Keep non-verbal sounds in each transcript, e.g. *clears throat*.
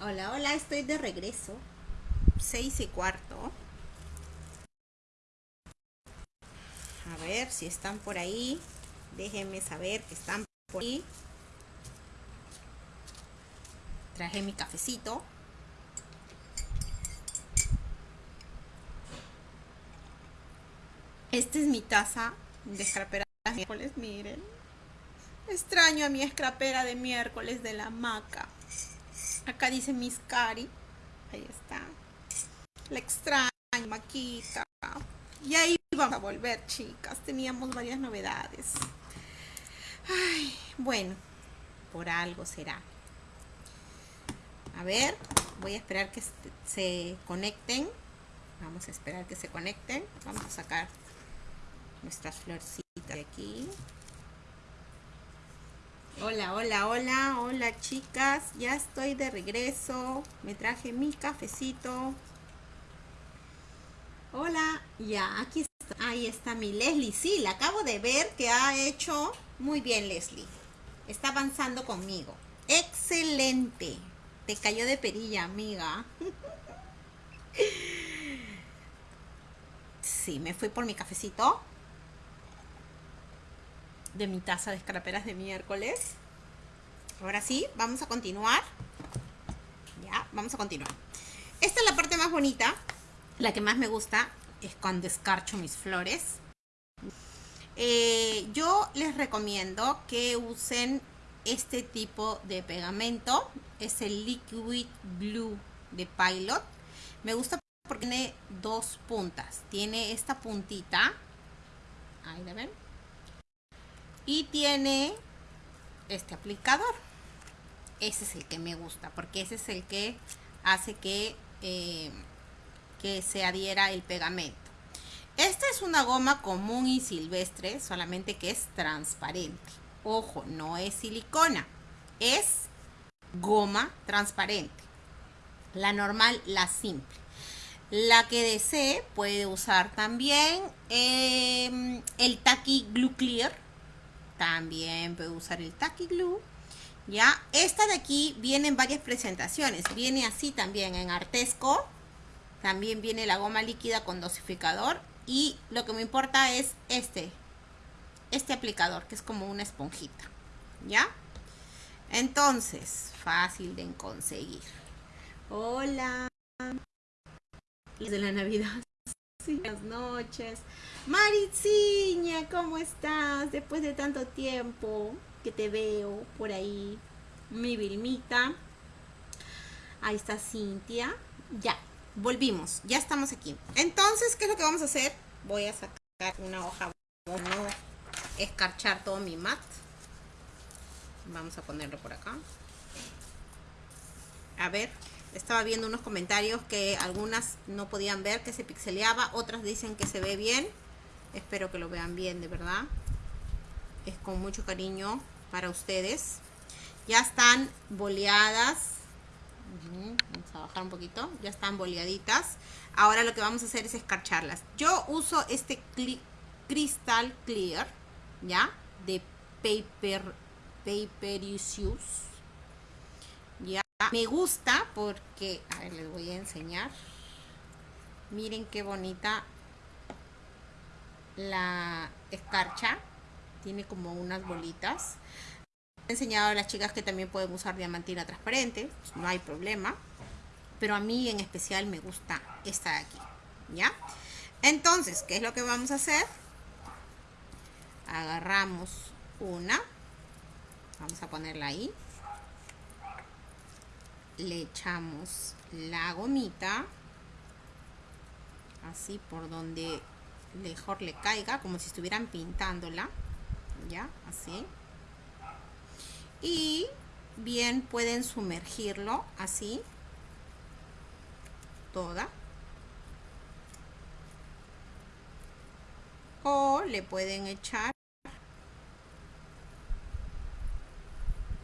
Hola, hola, estoy de regreso. Seis y cuarto. A ver si están por ahí. Déjenme saber que están por ahí. Traje mi cafecito. Esta es mi taza de escrapera de miércoles, miren. Extraño a mi escrapera de miércoles de la maca. Acá dice Miss Cari. Ahí está. La extraño, Maquita. Y ahí vamos a volver, chicas. Teníamos varias novedades. Ay, bueno, por algo será. A ver, voy a esperar que se conecten. Vamos a esperar que se conecten. Vamos a sacar nuestras florcitas de aquí. Hola, hola, hola, hola chicas, ya estoy de regreso, me traje mi cafecito. Hola, ya, aquí está, ahí está mi Leslie, sí, la acabo de ver que ha hecho muy bien Leslie, está avanzando conmigo. Excelente, te cayó de perilla, amiga. *laughs* Sí, me fui por mi cafecito de mi taza de escraperas de miércoles. Ahora sí, vamos a continuar. Ya, vamos a continuar. Esta es la parte más bonita, la que más me gusta, es cuando escarcho mis flores. Eh, yo les recomiendo que usen este tipo de pegamento. Es el Liquid Blue de Pilot. Me gusta porque tiene dos puntas. Tiene esta puntita. Ahí la ven y tiene este aplicador. Ese es el que me gusta porque ese es el que hace que eh, que se adhiera el pegamento. Esta es una goma común y silvestre solamente que es transparente. Ojo no es silicona es goma transparente. La normal la simple. La que desee puede usar también eh, el Taki Glue Clear también puedo usar el Tacky Glue. Ya, esta de aquí viene en varias presentaciones. Viene así también en Artesco. También viene la goma líquida con dosificador. Y lo que me importa es este. Este aplicador, que es como una esponjita. ¿Ya? Entonces, fácil de conseguir. Hola. De la Navidad. Buenas noches. Maritziña, ¿cómo estás? Después de tanto tiempo que te veo por ahí. Mi Vilmita. Ahí está Cintia. Ya, volvimos. Ya estamos aquí. Entonces, ¿qué es lo que vamos a hacer? Voy a sacar una hoja. No escarchar todo mi mat. Vamos a ponerlo por acá. A ver, estaba viendo unos comentarios que algunas no podían ver, que se pixeleaba. Otras dicen que se ve bien. Espero que lo vean bien, de verdad. Es con mucho cariño para ustedes. Ya están boleadas. Vamos a bajar un poquito. Ya están boleaditas. Ahora lo que vamos a hacer es escarcharlas. Yo uso este Crystal Clear, ¿ya? De Paper, Paper Issues. Ya. Me gusta porque, a ver, les voy a enseñar. Miren qué bonita la escarcha. Tiene como unas bolitas. He enseñado a las chicas que también pueden usar diamantina transparente. Pues, no hay problema. Pero a mí en especial me gusta esta de aquí. ¿Ya? Entonces, ¿qué es lo que vamos a hacer? Agarramos una. Vamos a ponerla ahí. Le echamos la gomita. Así por donde mejor le caiga, como si estuvieran pintándola, ya, así. Y bien pueden sumergirlo así, toda. O le pueden echar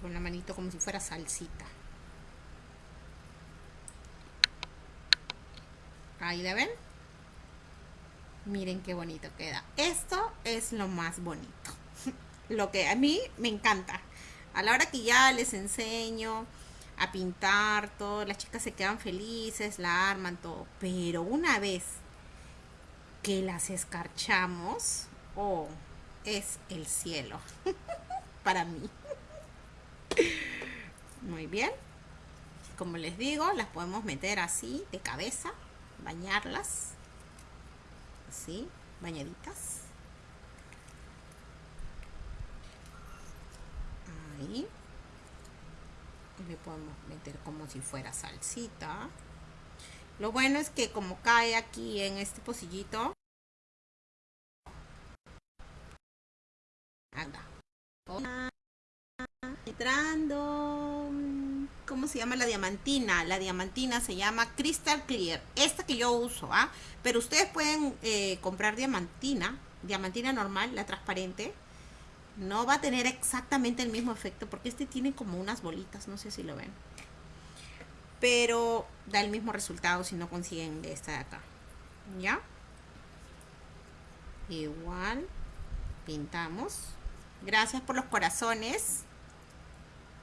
con la manito como si fuera salsita. Ahí la ven. Miren qué bonito queda. Esto es lo más bonito. *laughs* lo que a mí me encanta. A la hora que ya les enseño a pintar todo, las chicas se quedan felices, la arman todo, pero una vez que las escarchamos, oh, es el cielo *laughs* para mí. Muy bien. Como les digo, las podemos meter así de cabeza, bañarlas, así, bañaditas. Ahí. Le podemos meter como si fuera salsita. Lo bueno es que como cae aquí en este pocillito, anda. Entrando. ¿Cómo se llama la diamantina? La diamantina se llama Crystal Clear. Esta que yo uso, ¿ah? Pero ustedes pueden eh, comprar diamantina. Diamantina normal, la transparente. No va a tener exactamente el mismo efecto porque este tiene como unas bolitas. No sé si lo ven pero da el mismo resultado si no consiguen de esta de acá ya igual pintamos gracias por los corazones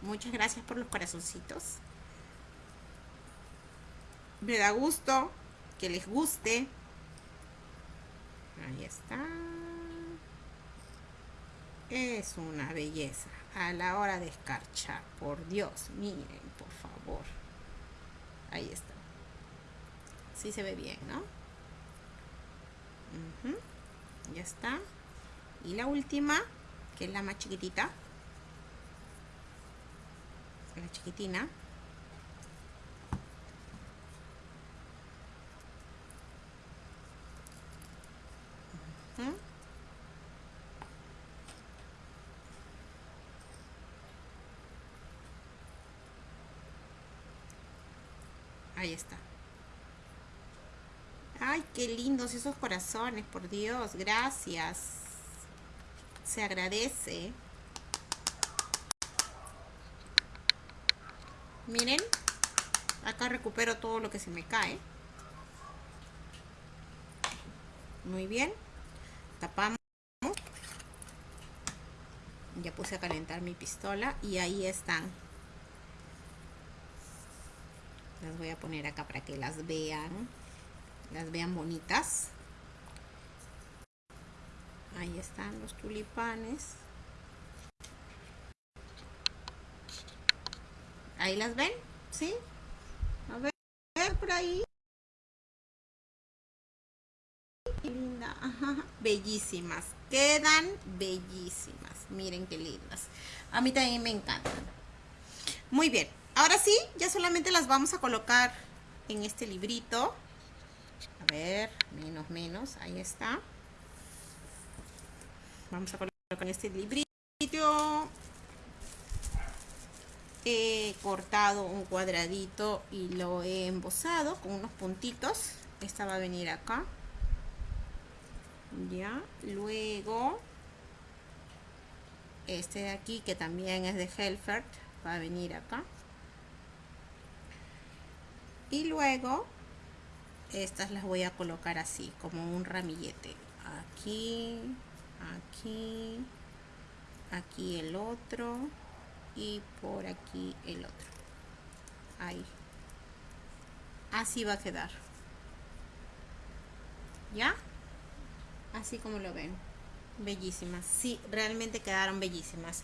muchas gracias por los corazoncitos me da gusto que les guste ahí está es una belleza a la hora de escarchar por Dios miren por favor Ahí está. Sí se ve bien, ¿no? Ya está. Y la última, que es la más chiquitita. La chiquitina. Ahí está. Ay, qué lindos esos corazones, por Dios. Gracias. Se agradece. Miren. Acá recupero todo lo que se me cae. Muy bien. Tapamos. Ya puse a calentar mi pistola y ahí están las voy a poner acá para que las vean las vean bonitas ahí están los tulipanes ahí las ven ¿sí? a ver, por ahí linda bellísimas quedan bellísimas miren qué lindas a mí también me encantan muy bien Ahora sí, ya solamente las vamos a colocar en este librito. A ver, menos, menos, ahí está. Vamos a colocar en este librito. He cortado un cuadradito y lo he embosado con unos puntitos. Esta va a venir acá. Ya, luego este de aquí que también es de Helfert va a venir acá y luego estas las voy a colocar así como un ramillete aquí aquí aquí el otro y por aquí el otro. Ahí. Así va a quedar. Ya así como lo ven. Bellísimas. Sí realmente quedaron bellísimas.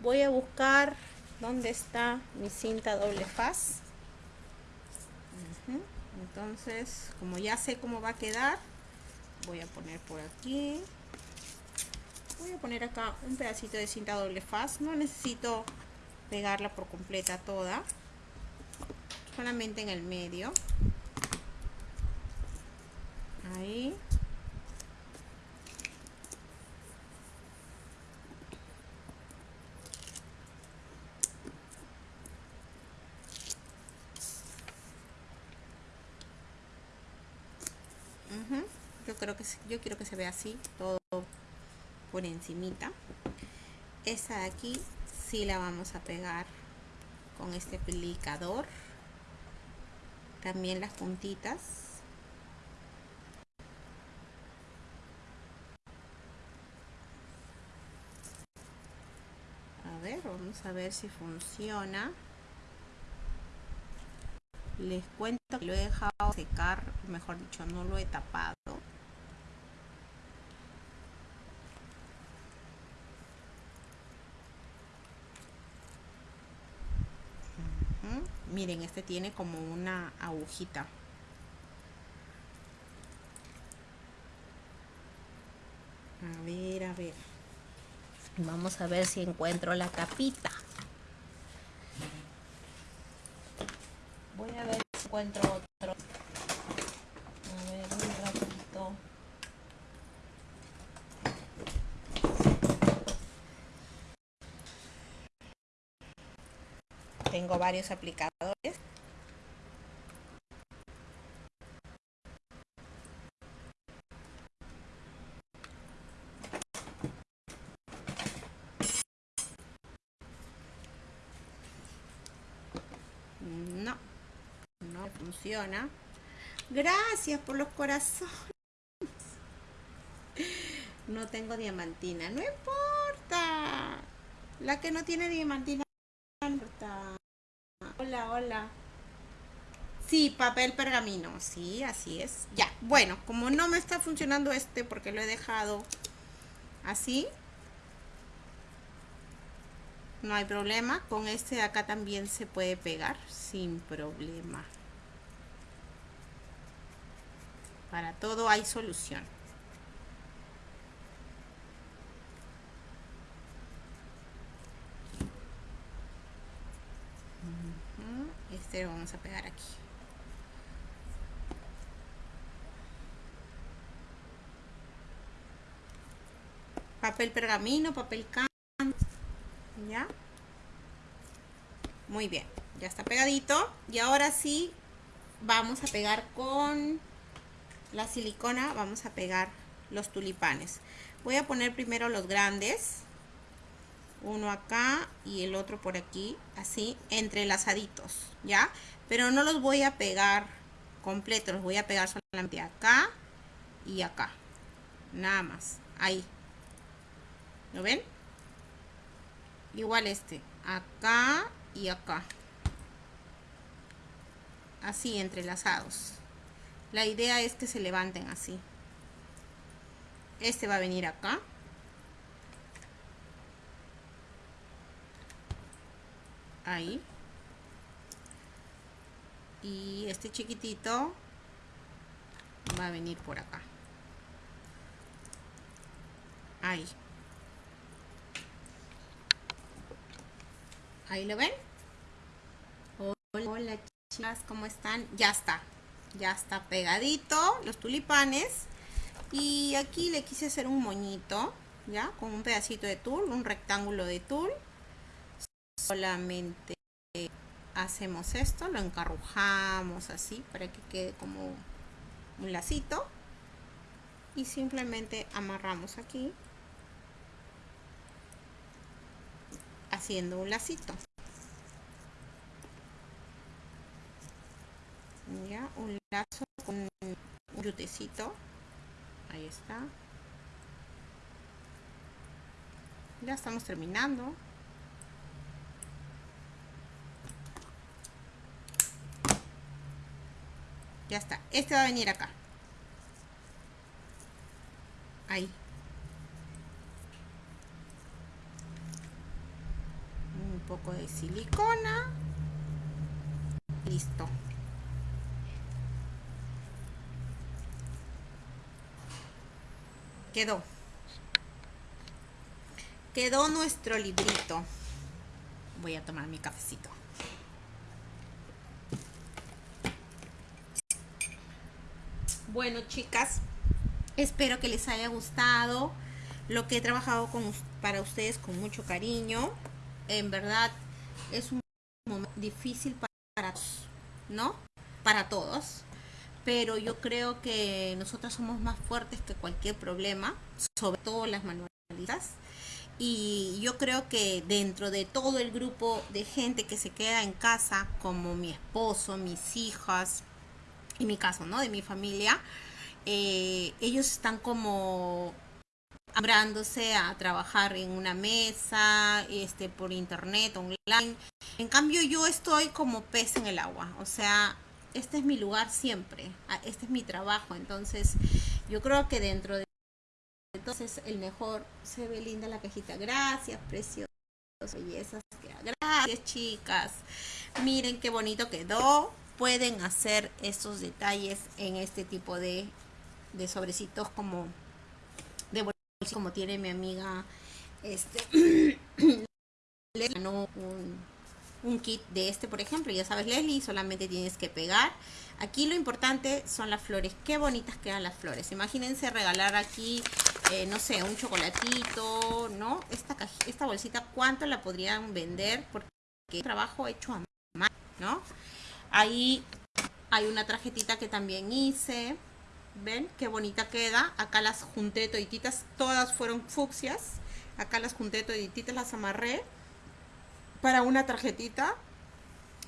Voy a buscar dónde está mi cinta doble faz. Entonces como ya sé cómo va a quedar voy a poner por aquí. Voy a poner acá un pedacito de cinta doble faz. No necesito pegarla por completa toda solamente en el medio. Ahí. Yo creo que yo quiero que se vea así todo por encimita. Esta de aquí sí la vamos a pegar con este aplicador. También las puntitas. A ver vamos a ver si funciona. Les cuento que lo he dejado secar, mejor dicho, no lo he tapado. Miren, este tiene como una agujita. A ver, a ver. Vamos a ver si encuentro la tapita. Voy a ver si encuentro otro. A ver, un ratito. Tengo varios aplicadores. No, Gracias por los corazones. No tengo diamantina. No importa. La que no tiene diamantina no importa. Hola, hola. Sí, papel pergamino. Sí, así es. Ya, bueno, como no me está funcionando este porque lo he dejado así, no hay problema. Con este de acá también se puede pegar sin problema. Para todo hay solución. Este lo vamos a pegar aquí. Papel pergamino, papel can ¿Ya? Muy bien, ya está pegadito. Y ahora sí, vamos a pegar con la silicona, vamos a pegar los tulipanes. Voy a poner primero los grandes. Uno acá y el otro por aquí, así, entrelazaditos, ¿ya? Pero no los voy a pegar completos, los voy a pegar solamente acá y acá. Nada más, ahí. ¿Lo ven? igual este acá y acá así entrelazados la idea es que se levanten así este va a venir acá ahí y este chiquitito va a venir por acá ahí Ahí lo ven. Hola, chicas, ¿cómo están? Ya está. Ya está pegadito los tulipanes. Y aquí le quise hacer un moñito, ¿ya? Con un pedacito de tul, un rectángulo de tul. Solamente hacemos esto, lo encarrujamos así para que quede como un lacito. Y simplemente amarramos aquí haciendo un lacito ya un un yutecito. Ahí está. Ya estamos terminando. Ya está. Este va a venir acá. Ahí. Poco de silicona. Listo. Quedó. Quedó nuestro librito. Voy a tomar mi cafecito. Bueno, chicas, espero que les haya gustado lo que he trabajado con, para ustedes con mucho cariño en verdad es un momento difícil para todos, ¿no? Para todos. Pero yo creo que nosotros somos más fuertes que cualquier problema, sobre todo las manualidades. Y yo creo que dentro de todo el grupo de gente que se queda en casa, como mi esposo, mis hijas, y mi caso, ¿no? De mi familia, eh, ellos están como abrándose a trabajar en una mesa, este, por internet, online. En cambio yo estoy como pez en el agua, o sea, este es mi lugar siempre, este es mi trabajo, entonces yo creo que dentro de entonces el mejor se ve linda la cajita. Gracias, preciosos, bellezas. Gracias, chicas. Miren qué bonito quedó. Pueden hacer estos detalles en este tipo de, de sobrecitos como de como tiene mi amiga este *clears throat* le ganó un un kit de este, por ejemplo, ya sabes, Leslie, solamente tienes que pegar. Aquí lo importante son las flores. Qué bonitas quedan las flores. Imagínense regalar aquí, eh, no sé, un chocolatito, ¿no? Esta, esta bolsita, ¿cuánto la podrían vender? Porque es trabajo hecho a mano, ¿no? Ahí hay una tarjetita que también hice. ¿Ven? Qué bonita queda. Acá las junté todititas. Todas fueron fucsias. Acá las junté todititas, las amarré para una tarjetita.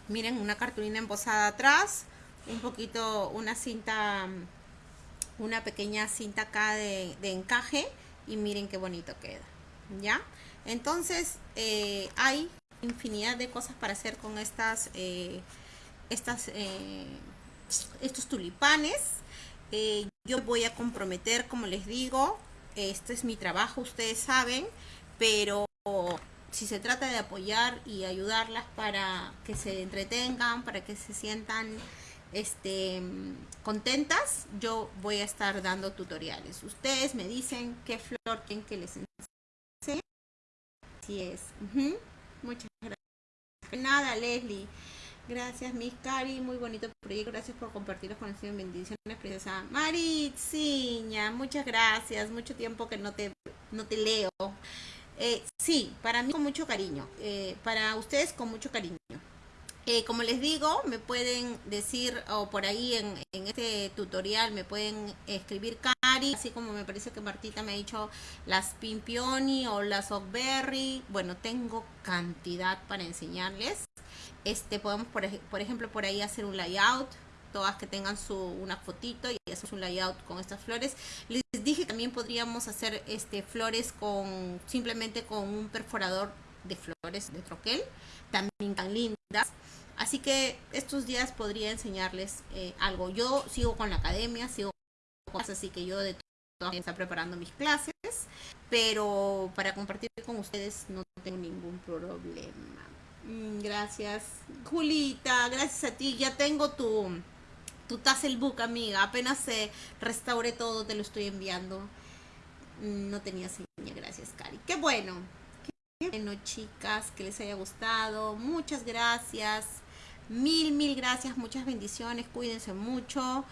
Miren, una cartulina embosada atrás, un poquito, una cinta, una pequeña cinta acá de, encaje y miren qué bonito queda, ¿ya? Entonces, eh, hay infinidad de cosas para hacer con estas, eh, estas, eh, estos tulipanes. yo voy a comprometer, como les digo, este es mi trabajo, ustedes saben, pero si se trata de apoyar y ayudarlas para que se entretengan, para que se sientan este, contentas, yo voy a estar dando tutoriales. Ustedes me dicen qué flor quieren que les enseñe. Así es. Muchas gracias. Nada, Leslie. Gracias, Miss Cari. Muy bonito proyecto. Gracias por compartir los conocimientos. Bendiciones, princesa Maritziña. Muchas gracias. Mucho tiempo que no te, no te leo. Eh, sí, para mí con mucho cariño, eh, para ustedes con mucho cariño. Eh, como les digo, me pueden decir, o por ahí en, este tutorial me pueden escribir Cari, así como me parece que Martita me ha dicho las Pimpioni o las Oakberry. Bueno, tengo cantidad para enseñarles. Este, podemos, por, ejemplo, por ahí hacer un layout todas que tengan su una fotito y hacer un layout con estas flores. Dije que también podríamos hacer este flores con simplemente con un perforador de flores de troquel, también tan lindas. Así que estos días podría enseñarles eh, algo. Yo sigo con la academia, sigo con así que yo de todo está preparando mis clases, pero para compartir con ustedes no tengo ningún problema. Mm, gracias, Julita, gracias a ti. Ya tengo tu tu book amiga. Apenas se restaure todo, te lo estoy enviando. Mm, no tenía señal, gracias, Cari. Qué bueno. Bueno, chicas, que les haya gustado. Muchas gracias. Mil, mil gracias. Muchas bendiciones. Cuídense mucho.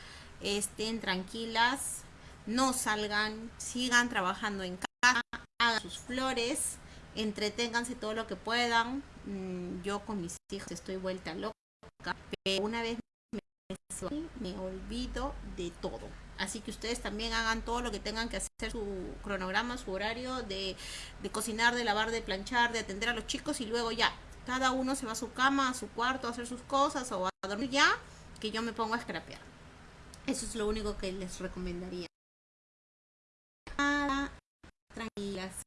Estén tranquilas. No salgan. Sigan trabajando en casa. Hagan sus flores. Entreténganse todo lo que puedan. Mm, yo con mis hijos estoy vuelta loca. Pero una vez me olvido de todo. Así que ustedes también hagan todo lo que tengan que hacer, su cronograma, su horario de, cocinar, de lavar, de planchar, de atender a los chicos y luego ya, cada uno se va a su cama, a su cuarto a hacer sus cosas o a dormir ya, que yo me pongo a scrapear. Eso es lo único que les recomendaría. Tranquilas.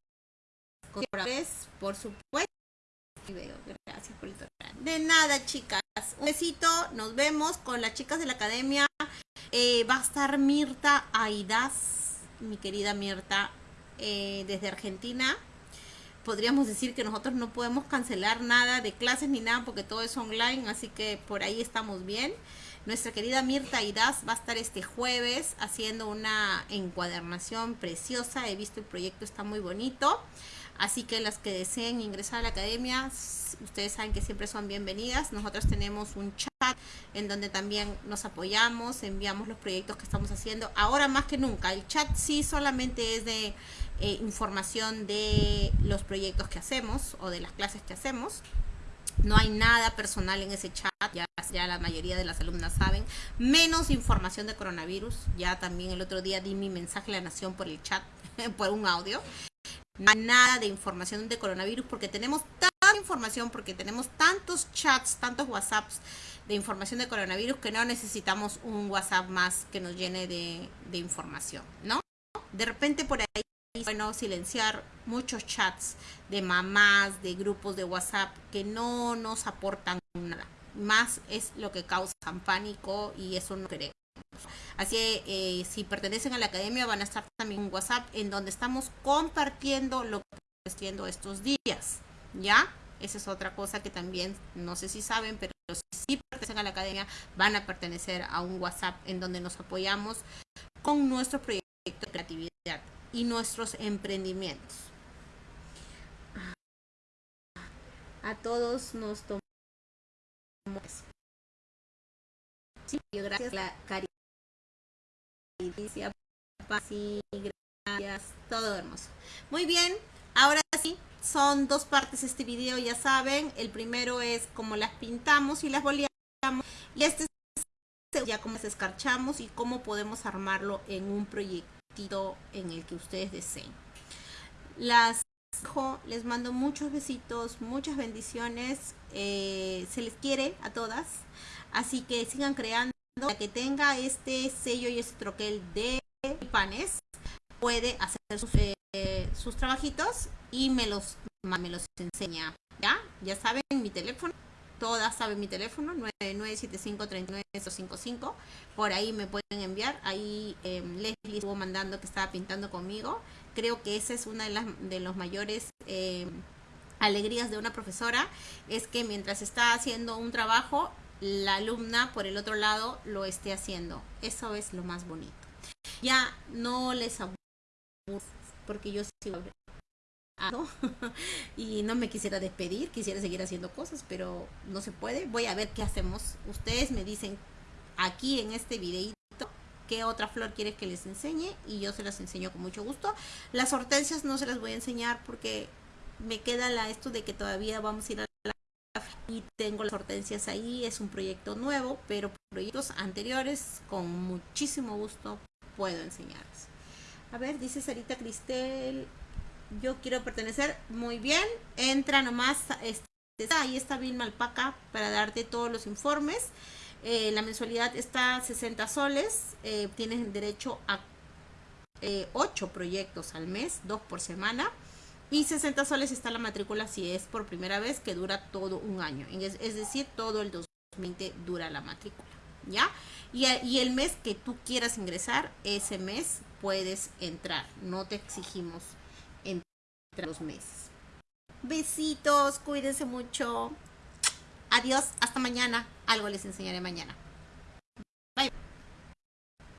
Por supuesto. Gracias por el De nada, chicas. Un besito. Nos vemos con las chicas de la academia. Eh, va a estar Mirta Aidas, mi querida Mirta, eh, desde Argentina. Podríamos decir que nosotros no podemos cancelar nada de clases ni nada porque todo es online, así que por ahí estamos bien. Nuestra querida Mirta Aidas va a estar este jueves haciendo una encuadernación preciosa. He visto el proyecto, está muy bonito. Así que las que deseen ingresar a la academia, ustedes saben que siempre son bienvenidas. Nosotros tenemos un chat en donde también nos apoyamos, enviamos los proyectos que estamos haciendo. Ahora más que nunca, el chat sí solamente es de eh, información de los proyectos que hacemos o de las clases que hacemos. No hay nada personal en ese chat, ya, ya la mayoría de las alumnas saben. Menos información de coronavirus. Ya también el otro día di mi mensaje a la nación por el chat, *laughs* por un audio nada de información de coronavirus porque tenemos tanta información, porque tenemos tantos chats, tantos WhatsApps de información de coronavirus que no necesitamos un WhatsApp más que nos llene de, información, ¿no? De repente por ahí bueno silenciar muchos chats de mamás, de grupos de WhatsApp que no nos aportan nada, más es lo que causa pánico y eso no queremos. Así eh, si pertenecen a la academia van a estar también en WhatsApp en donde estamos compartiendo lo que estamos haciendo estos días, ¿ya? Esa es otra cosa que también, no sé si saben, pero si pertenecen a la academia van a pertenecer a un WhatsApp en donde nos apoyamos con nuestro proyecto de creatividad y nuestros emprendimientos. A todos nos tomamos. Sí, gracias la caricia, gracias, todo hermoso. Muy bien, ahora sí, son dos partes este video, ya saben. El primero es cómo las pintamos y las boleamos. Y este es ya cómo las escarchamos y cómo podemos armarlo en un proyectito en el que ustedes deseen. Las les mando muchos besitos, muchas bendiciones. Eh, se les quiere a todas. Así que sigan creando. Para que tenga este sello y este troquel de panes, puede hacer sus, eh, trabajitos y me los, me los enseña. ¿Ya? Ya saben mi teléfono. Todas saben mi teléfono, 9975 Por ahí me pueden enviar. Ahí eh, Leslie estuvo mandando que estaba pintando conmigo. Creo que esa es una de, las, de los mayores eh, alegrías de una profesora. Es que mientras está haciendo un trabajo, la alumna por el otro lado lo esté haciendo. Eso es lo más bonito. Ya no les aburro porque yo sigo *laughs* y no me quisiera despedir, quisiera seguir haciendo cosas, pero no se puede. Voy a ver qué hacemos. Ustedes me dicen aquí en este videito qué otra flor quiere que les enseñe y yo se las enseño con mucho gusto. Las hortensias no se las voy a enseñar porque me queda la esto de que todavía vamos a ir a y tengo las hortensias ahí, es un proyecto nuevo, pero proyectos anteriores con muchísimo gusto puedo enseñarles. A ver, dice Sarita Cristel, yo quiero pertenecer, muy bien, entra nomás, este, ahí está Vilma Alpaca para darte todos los informes. Eh, la mensualidad está 60 soles, eh, tienes derecho a eh, 8 proyectos al mes, 2 por semana. Y 60 soles está la matrícula si es por primera vez, que dura todo un año. Es, es decir, todo el 2020 dura la matrícula. ¿Ya? Y, el mes que tú quieras ingresar, ese mes puedes entrar. No te exigimos entre los meses. Besitos, cuídense mucho. Adiós, hasta mañana. Algo les enseñaré mañana.